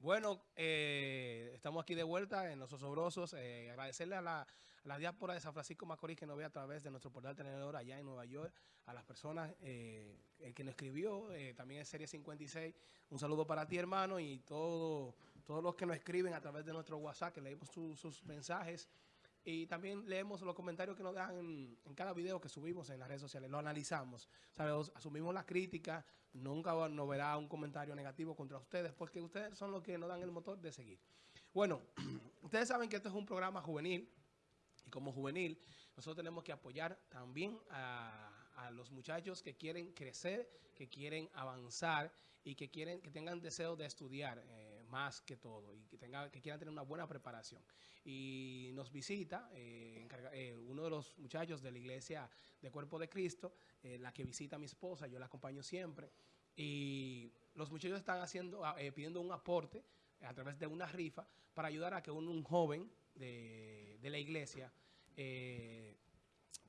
Bueno, eh, estamos aquí de vuelta en Los Osobrosos. Eh, agradecerle a la, a la, diáspora de San Francisco Macorís que nos ve a través de nuestro portal tenedor allá en Nueva York, a las personas eh, el que nos escribió, eh, también es Serie 56. Un saludo para ti, hermano, y todo, todos los que nos escriben a través de nuestro WhatsApp, que leemos su, sus mensajes. Y también leemos los comentarios que nos dan en, en, cada video que subimos en las redes sociales. Lo analizamos. ¿sabes? Asumimos la crítica. Nunca nos verá un comentario negativo contra ustedes porque ustedes son los que nos dan el motor de seguir. Bueno, ustedes saben que esto es un programa juvenil. Y como juvenil, nosotros tenemos que apoyar también a, los muchachos que quieren crecer, que quieren avanzar y que quieren que tengan deseo de estudiar eh, más que todo y que, tenga, que quieran tener una buena preparación. Y nos visita eh, encarga, eh, uno de los muchachos de la iglesia de Cuerpo de Cristo, eh, la que visita a mi esposa, yo la acompaño siempre. Y los muchachos están haciendo, eh, pidiendo un aporte a través de una rifa para ayudar a que un, un joven de, de, la iglesia eh,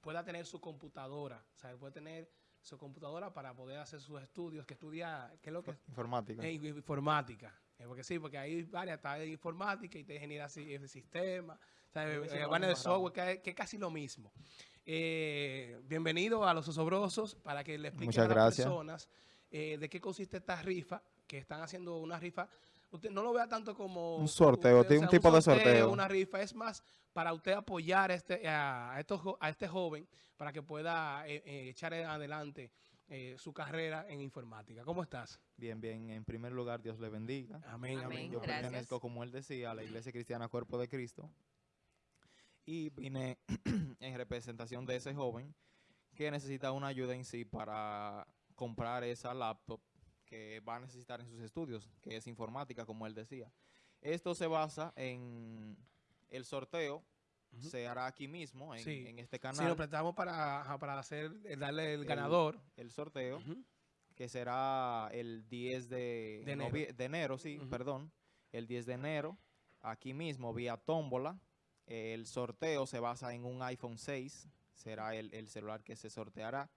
pueda tener su computadora, o sea, puede tener su computadora para poder hacer sus estudios, que estudia, ¿qué es lo que? Informática. Eh, informática. Eh, porque sí, porque hay varias, está de informática y te genera el sistema, o sea, eh, van de software, que, que, es casi lo mismo. Eh, bienvenido a Los Osobrosos para que le expliquen a las gracias. personas de qué consiste esta rifa, que están haciendo una rifa usted no lo vea tanto como un sorteo, usted, un o sea, tipo un sorteo, de sorteo. Una rifa es más para usted apoyar a este, a, estos, a este joven para que pueda eh, eh, echar adelante eh, su carrera en informática. ¿Cómo estás? Bien, bien. En primer lugar, Dios le bendiga. Amén, amén. amén. Yo Gracias. pertenezco, como él decía, a la Iglesia Cristiana Cuerpo de Cristo. Y vine en representación de ese joven que necesita una ayuda en sí para comprar esa laptop que va a necesitar en sus estudios, que es informática, como él decía. Esto se basa en el sorteo, uh -huh. se hará aquí mismo, en, sí. en este canal. Sí, lo prestamos para, para hacer, eh, darle el, el ganador. El sorteo, uh -huh. que será el 10 de, de enero. de enero sí, uh -huh. perdón. El 10 de enero, aquí mismo, vía tómbola. El sorteo se basa en un iPhone 6, será el, el celular que se sorteará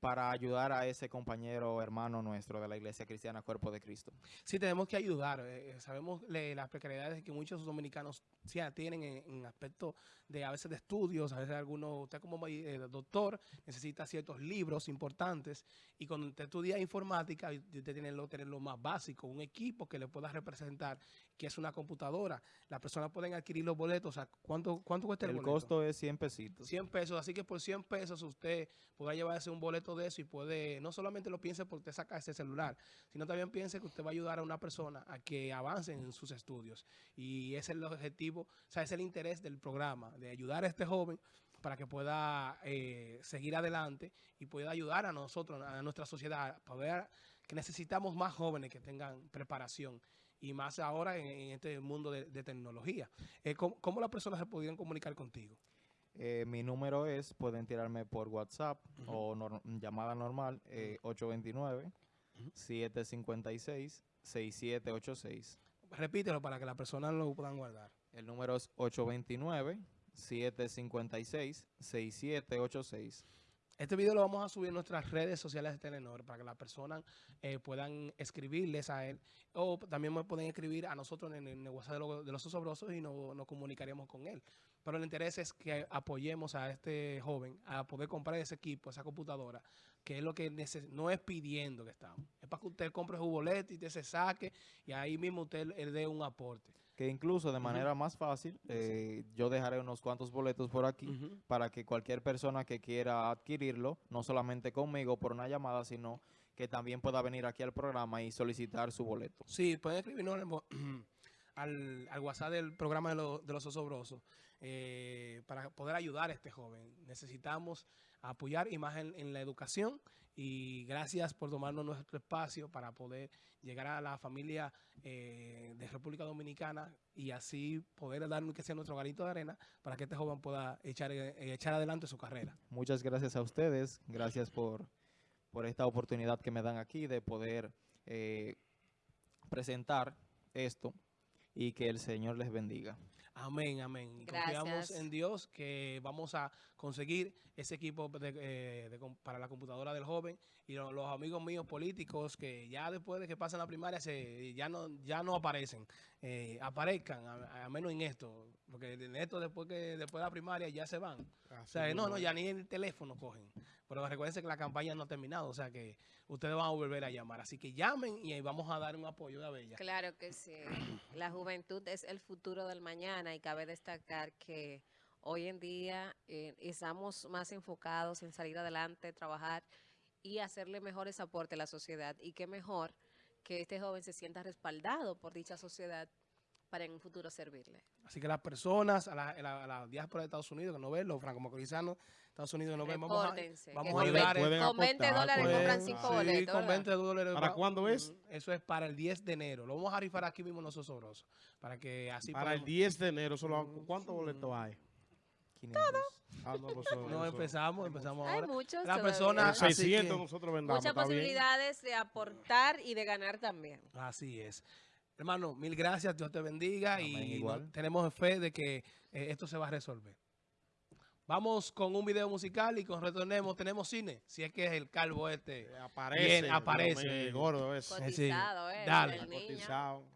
para ayudar a ese compañero hermano nuestro de la Iglesia Cristiana Cuerpo de Cristo. Sí, tenemos que ayudar. Eh, sabemos le, las precariedades que muchos dominicanos sí, tienen en, en, aspecto de a veces de estudios, a veces algunos, usted como eh, doctor necesita ciertos libros importantes y cuando usted estudia informática, usted tiene que tener lo más básico, un equipo que le pueda representar, que es una computadora. Las personas pueden adquirir los boletos. O sea, ¿cuánto, cuánto cuesta el, el boleto? costo es 100 pesitos. 100 pesos, así que por 100 pesos usted podrá llevarse un boleto de eso y puede, no solamente lo piense porque usted saca ese celular, sino también piense que usted va a ayudar a una persona a que avance en sus estudios. Y ese es el objetivo, o sea, ese es el interés del programa, de ayudar a este joven para que pueda eh, seguir adelante y pueda ayudar a nosotros, a nuestra sociedad, para ver que necesitamos más jóvenes que tengan preparación y más ahora en, en este mundo de, de tecnología. Eh, ¿cómo, ¿cómo, las personas se podrían comunicar contigo? Eh, mi número es, pueden tirarme por WhatsApp uh -huh. o no, llamada normal, eh, 829-756-6786. Repítelo para que las personas lo puedan guardar. El número es 829-756-6786. Este video lo vamos a subir en nuestras redes sociales de Telenor para que las personas eh, puedan escribirles a él o también me pueden escribir a nosotros en el WhatsApp de, lo, de los osobrosos y no, nos comunicaremos con él. Pero el interés es que apoyemos a este joven a poder comprar ese equipo, esa computadora, que es lo que no es pidiendo que estamos. Es para que usted compre su boleto y usted se saque y ahí mismo usted le dé un aporte. Que incluso de manera uh -huh. más fácil, eh, yo dejaré unos cuantos boletos por aquí uh -huh. para que cualquier persona que quiera adquirirlo, no solamente conmigo por una llamada, sino que también pueda venir aquí al programa y solicitar su boleto. Sí, pueden escribirnos al, al, WhatsApp del programa de, lo, de los osobrosos eh, para poder ayudar a este joven. Necesitamos apoyar y más en, la educación y gracias por tomarnos nuestro espacio para poder llegar a la familia eh, de República Dominicana y así poder dar que sea nuestro granito de arena para que este joven pueda echar, eh, echar adelante su carrera. Muchas gracias a ustedes, gracias por, por esta oportunidad que me dan aquí de poder eh, presentar esto y que el Señor les bendiga. Amén, amén. Confiamos en Dios que vamos a conseguir ese equipo de, eh, de para la computadora del joven y lo- los amigos míos políticos que ya después de que pasan la primaria se, ya no ya no aparecen, eh, aparezcan, a, a menos en esto, porque en esto después que después de la primaria ya se van. O sea, no, no, ya ni el teléfono cogen. Pero recuerden que la campaña no ha terminado, o sea que ustedes van a volver a llamar. Así que llamen y ahí vamos a dar un apoyo de Bella. Claro que sí. La juventud es el futuro del mañana y cabe destacar que hoy en día eh, estamos más enfocados en salir adelante, trabajar y hacerle mejores aportes a la sociedad. Y qué mejor que este joven se sienta respaldado por dicha sociedad para en un futuro servirle. Así que las personas, a la, a la- a la diáspora de Estados Unidos que no ven, los franco-macorizanos de Estados Unidos que no ven, vamos a, vamos que a con ayudar. ve- en- con 20 aportar, dólares pueden- compran cinco Sí, boletos. con ¿verdad? 20 dólares. ¿Para cuándo es? Eso es para el 10 de enero. Lo vamos a rifar aquí mismo en los osobrosos. Para que así Para el podamos- 10 de enero, solo, ¿cuántos boletos hay? 500. Ah, no, pues, No empezamos, empezamos Hay ahora. muchos La todavía. persona- En Así 600 que- nosotros vendamos. Muchas posibilidades de aportar y de ganar también. Así es. Hermano, mil gracias, Dios te bendiga y tenemos fe de que eh, esto se va a resolver. Vamos con un video musical y con retornemos. Tenemos cine, si es que es el calvo este. Eh, aparece. Aparece. Gordo es. Cotizado. Eh, Dale. Cotizado.